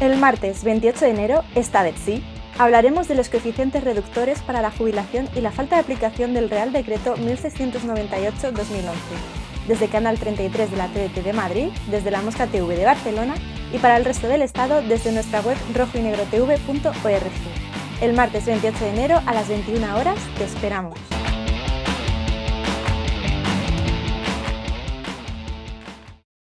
El martes 28 de enero está de sí. Hablaremos de los coeficientes reductores para la jubilación y la falta de aplicación del Real Decreto 1698-2011. Desde Canal 33 de la TDT de Madrid, desde la Mosca TV de Barcelona y para el resto del Estado desde nuestra web rojoynegrotv.org. El martes 28 de enero a las 21 horas te esperamos.